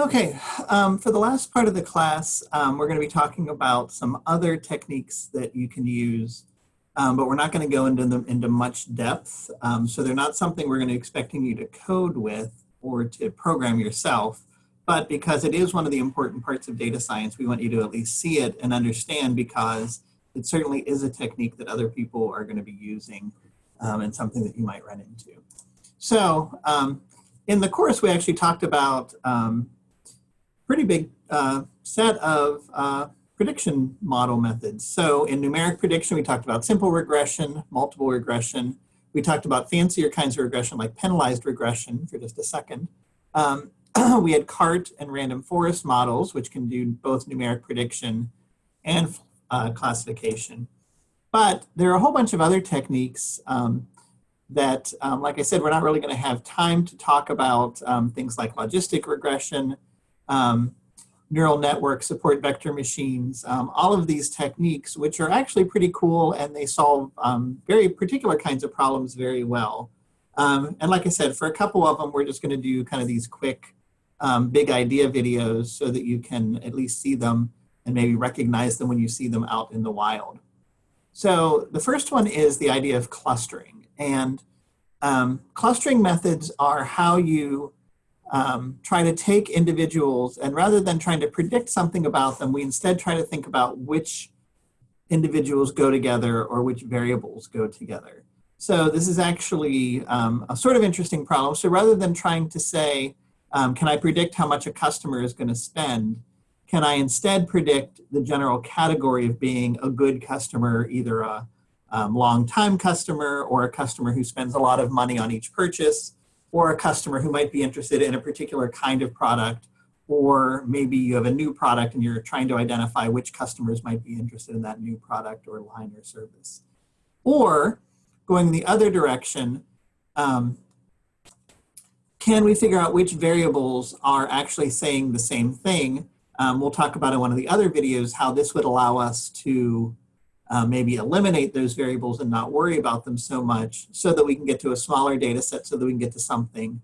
Okay, um, for the last part of the class, um, we're going to be talking about some other techniques that you can use, um, but we're not going to go into them into much depth. Um, so they're not something we're going to expecting you to code with or to program yourself, but because it is one of the important parts of data science, we want you to at least see it and understand because it certainly is a technique that other people are going to be using um, and something that you might run into. So um, in the course, we actually talked about pretty big uh, set of uh, prediction model methods. So in numeric prediction, we talked about simple regression, multiple regression. We talked about fancier kinds of regression like penalized regression for just a second. Um, we had CART and random forest models, which can do both numeric prediction and uh, classification. But there are a whole bunch of other techniques um, that, um, like I said, we're not really going to have time to talk about um, things like logistic regression, um, neural network support vector machines, um, all of these techniques, which are actually pretty cool and they solve um, very particular kinds of problems very well. Um, and like I said, for a couple of them, we're just gonna do kind of these quick um, big idea videos so that you can at least see them and maybe recognize them when you see them out in the wild. So the first one is the idea of clustering. And um, clustering methods are how you um, try to take individuals and rather than trying to predict something about them, we instead try to think about which individuals go together or which variables go together. So this is actually um, a sort of interesting problem. So rather than trying to say, um, can I predict how much a customer is going to spend, can I instead predict the general category of being a good customer, either a um, long-time customer or a customer who spends a lot of money on each purchase, or a customer who might be interested in a particular kind of product, or maybe you have a new product and you're trying to identify which customers might be interested in that new product or line or service. Or going the other direction, um, can we figure out which variables are actually saying the same thing? Um, we'll talk about in one of the other videos how this would allow us to uh, maybe eliminate those variables and not worry about them so much so that we can get to a smaller data set so that we can get to something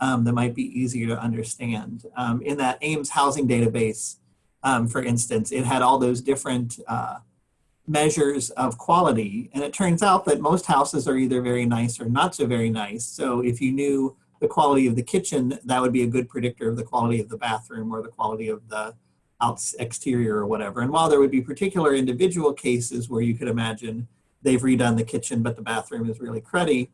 um, that might be easier to understand. Um, in that Ames housing database, um, for instance, it had all those different uh, measures of quality. And it turns out that most houses are either very nice or not so very nice. So if you knew the quality of the kitchen, that would be a good predictor of the quality of the bathroom or the quality of the out exterior or whatever. And while there would be particular individual cases where you could imagine they've redone the kitchen, but the bathroom is really cruddy,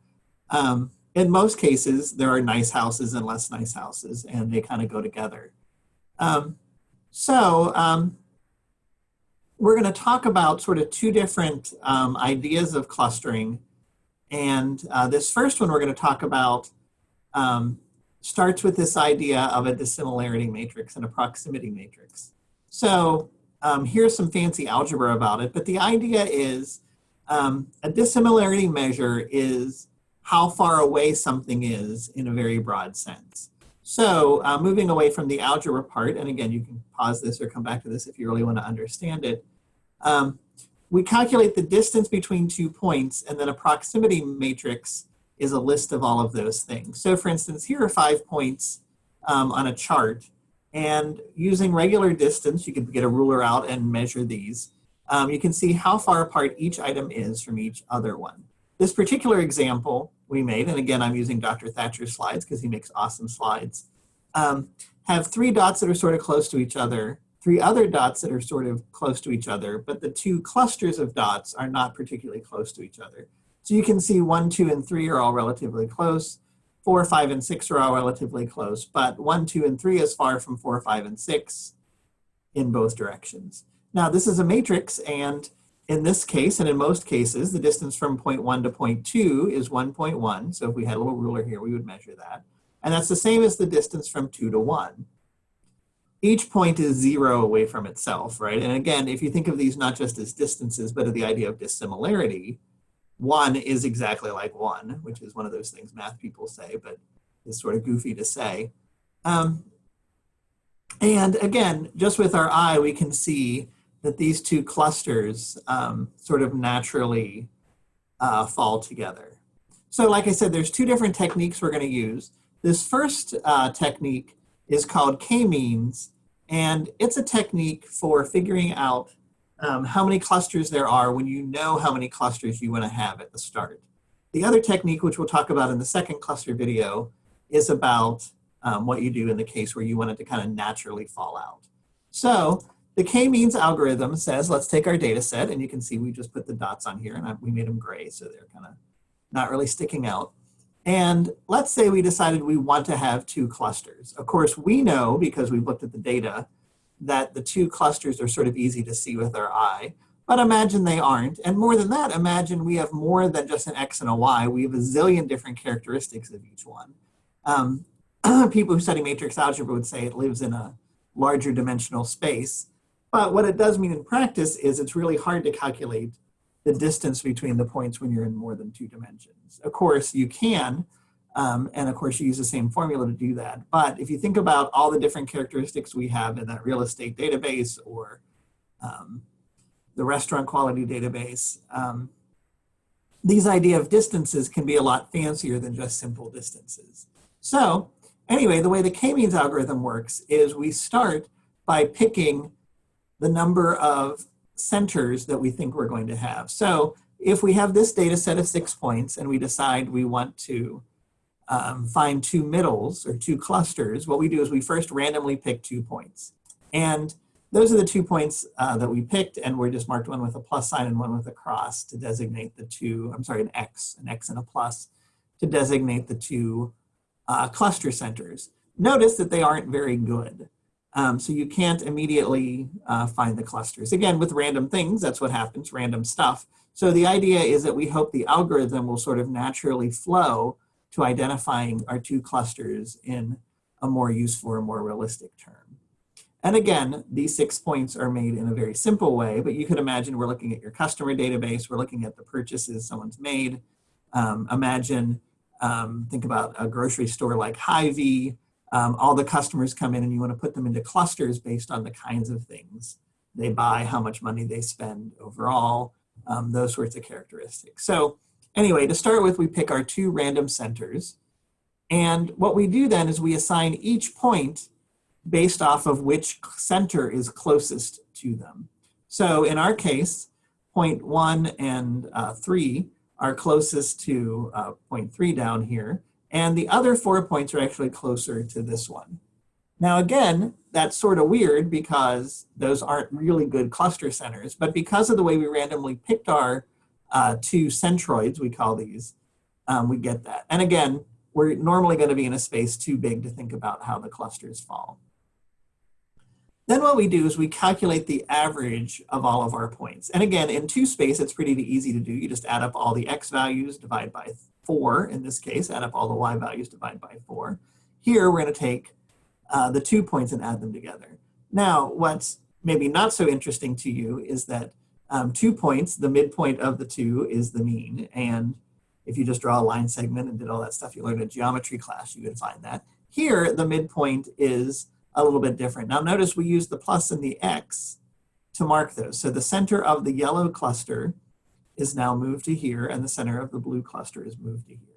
um, in most cases, there are nice houses and less nice houses, and they kind of go together. Um, so um, we're going to talk about sort of two different um, ideas of clustering. And uh, this first one we're going to talk about um, starts with this idea of a dissimilarity matrix and a proximity matrix. So um, here's some fancy algebra about it, but the idea is um, a dissimilarity measure is how far away something is in a very broad sense. So uh, moving away from the algebra part, and again, you can pause this or come back to this if you really want to understand it. Um, we calculate the distance between two points and then a proximity matrix is a list of all of those things. So for instance, here are five points um, on a chart. And using regular distance, you can get a ruler out and measure these. Um, you can see how far apart each item is from each other one. This particular example we made, and again, I'm using Dr. Thatcher's slides because he makes awesome slides, um, have three dots that are sort of close to each other, three other dots that are sort of close to each other, but the two clusters of dots are not particularly close to each other. So you can see one, two, and three are all relatively close. Four, five, and six are all relatively close, but one, two, and three is far from four, five, and six in both directions. Now this is a matrix and in this case, and in most cases, the distance from point one to point two is 1.1. So if we had a little ruler here, we would measure that. And that's the same as the distance from two to one. Each point is zero away from itself, right? And again, if you think of these not just as distances, but of the idea of dissimilarity, one is exactly like one, which is one of those things math people say, but is sort of goofy to say. Um, and again, just with our eye, we can see that these two clusters um, sort of naturally uh, fall together. So like I said, there's two different techniques we're going to use. This first uh, technique is called k-means, and it's a technique for figuring out um, how many clusters there are when you know how many clusters you want to have at the start. The other technique, which we'll talk about in the second cluster video, is about um, what you do in the case where you want it to kind of naturally fall out. So the k-means algorithm says, let's take our data set, and you can see we just put the dots on here, and I, we made them gray, so they're kind of not really sticking out. And let's say we decided we want to have two clusters. Of course, we know, because we've looked at the data, that the two clusters are sort of easy to see with our eye. But imagine they aren't. And more than that, imagine we have more than just an X and a Y. We have a zillion different characteristics of each one. Um, people who study matrix algebra would say it lives in a larger dimensional space. But what it does mean in practice is it's really hard to calculate the distance between the points when you're in more than two dimensions. Of course, you can, um, and of course you use the same formula to do that. But if you think about all the different characteristics we have in that real estate database or um, the restaurant quality database, um, these idea of distances can be a lot fancier than just simple distances. So anyway, the way the k-means algorithm works is we start by picking the number of centers that we think we're going to have. So if we have this data set of six points and we decide we want to um, find two middles or two clusters, what we do is we first randomly pick two points. And those are the two points uh, that we picked and we just marked one with a plus sign and one with a cross to designate the two, I'm sorry, an X, an X and a plus to designate the two uh, cluster centers. Notice that they aren't very good. Um, so you can't immediately uh, find the clusters. Again, with random things, that's what happens, random stuff. So the idea is that we hope the algorithm will sort of naturally flow to identifying our two clusters in a more useful or more realistic term. And again, these six points are made in a very simple way, but you could imagine we're looking at your customer database, we're looking at the purchases someone's made. Um, imagine, um, think about a grocery store like Hy-Vee, um, all the customers come in and you want to put them into clusters based on the kinds of things they buy, how much money they spend overall, um, those sorts of characteristics. So anyway, to start with, we pick our two random centers. And what we do then is we assign each point based off of which center is closest to them. So in our case, point one and uh, three are closest to uh, point three down here. And the other four points are actually closer to this one. Now again, that's sort of weird because those aren't really good cluster centers, but because of the way we randomly picked our uh, two centroids, we call these, um, we get that. And again, we're normally going to be in a space too big to think about how the clusters fall. Then what we do is we calculate the average of all of our points. And again, in two space, it's pretty easy to do. You just add up all the x values, divide by four in this case, add up all the y values, divide by four. Here, we're gonna take uh, the two points and add them together. Now, what's maybe not so interesting to you is that um, two points, the midpoint of the two is the mean. And if you just draw a line segment and did all that stuff you learned in geometry class, you would find that. Here, the midpoint is a little bit different. Now notice we use the plus and the x to mark those. So the center of the yellow cluster is now moved to here and the center of the blue cluster is moved to here.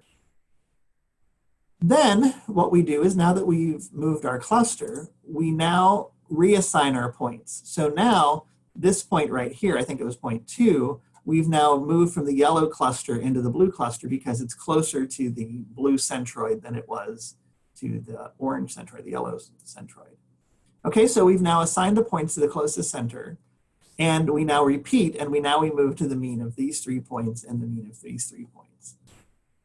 Then what we do is now that we've moved our cluster, we now reassign our points. So now this point right here, I think it was point two, we've now moved from the yellow cluster into the blue cluster because it's closer to the blue centroid than it was to the orange centroid, the yellow centroid. Okay, so we've now assigned the points to the closest center. And we now repeat, and we now we move to the mean of these three points and the mean of these three points.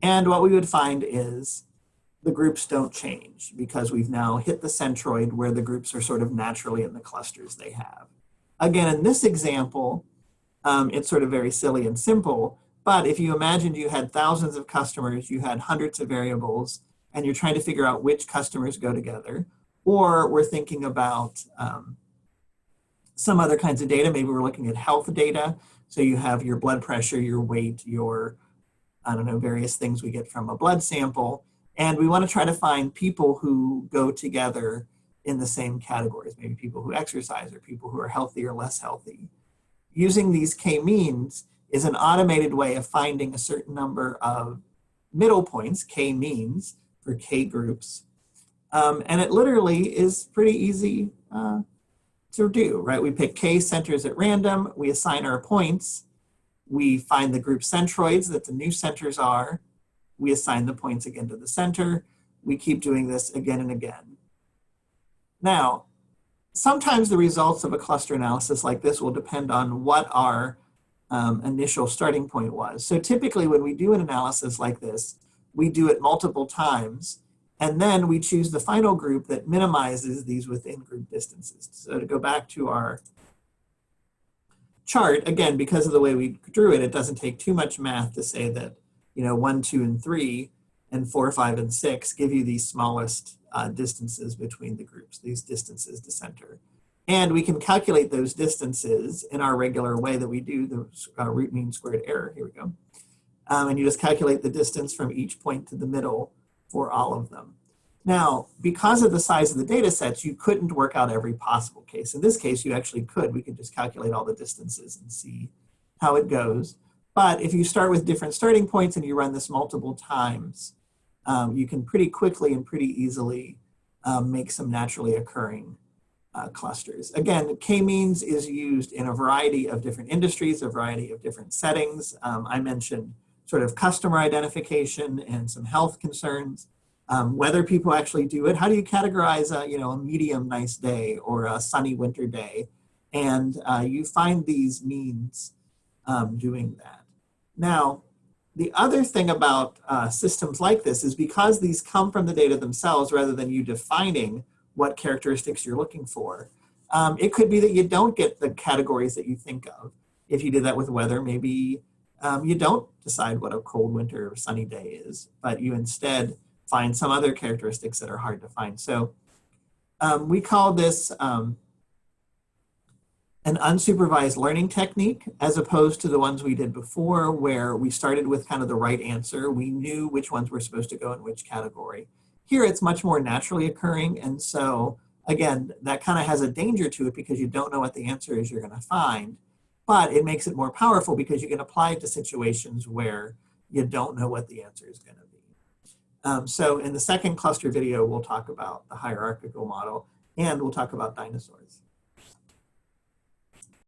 And what we would find is the groups don't change because we've now hit the centroid where the groups are sort of naturally in the clusters they have. Again, in this example, um, it's sort of very silly and simple, but if you imagined you had thousands of customers, you had hundreds of variables, and you're trying to figure out which customers go together, or we're thinking about um, some other kinds of data. Maybe we're looking at health data. So you have your blood pressure, your weight, your, I don't know, various things we get from a blood sample. And we want to try to find people who go together in the same categories, maybe people who exercise or people who are healthy or less healthy. Using these k-means is an automated way of finding a certain number of middle points, k-means, for k groups, Um, and it literally is pretty easy uh, to do, right? We pick k centers at random, we assign our points, we find the group centroids that the new centers are, we assign the points again to the center, we keep doing this again and again. Now, sometimes the results of a cluster analysis like this will depend on what our um, initial starting point was. So typically when we do an analysis like this, we do it multiple times and then we choose the final group that minimizes these within group distances. So to go back to our chart, again, because of the way we drew it, it doesn't take too much math to say that, you know, one, two, and three, and four, five, and six give you these smallest uh, distances between the groups, these distances to center. And we can calculate those distances in our regular way that we do the uh, root mean squared error. Here we go. Um, and you just calculate the distance from each point to the middle for all of them. Now, because of the size of the data sets, you couldn't work out every possible case. In this case, you actually could. We could just calculate all the distances and see how it goes. But if you start with different starting points and you run this multiple times, um, you can pretty quickly and pretty easily um, make some naturally occurring uh, clusters. Again, k-means is used in a variety of different industries, a variety of different settings. Um, I mentioned sort of customer identification and some health concerns. Um, whether people actually do it, how do you categorize a, you know, a medium nice day or a sunny winter day? And uh, you find these means um, doing that. Now, the other thing about uh, systems like this is because these come from the data themselves rather than you defining what characteristics you're looking for, um, it could be that you don't get the categories that you think of. If you did that with weather, maybe um, you don't decide what a cold winter or sunny day is, but you instead find some other characteristics that are hard to find. So um, we call this um, an unsupervised learning technique as opposed to the ones we did before where we started with kind of the right answer. We knew which ones were supposed to go in which category. Here it's much more naturally occurring and so again that kind of has a danger to it because you don't know what the answer is you're going to find but it makes it more powerful because you can apply it to situations where you don't know what the answer is going to be. Um, so in the second cluster video, we'll talk about the hierarchical model and we'll talk about dinosaurs.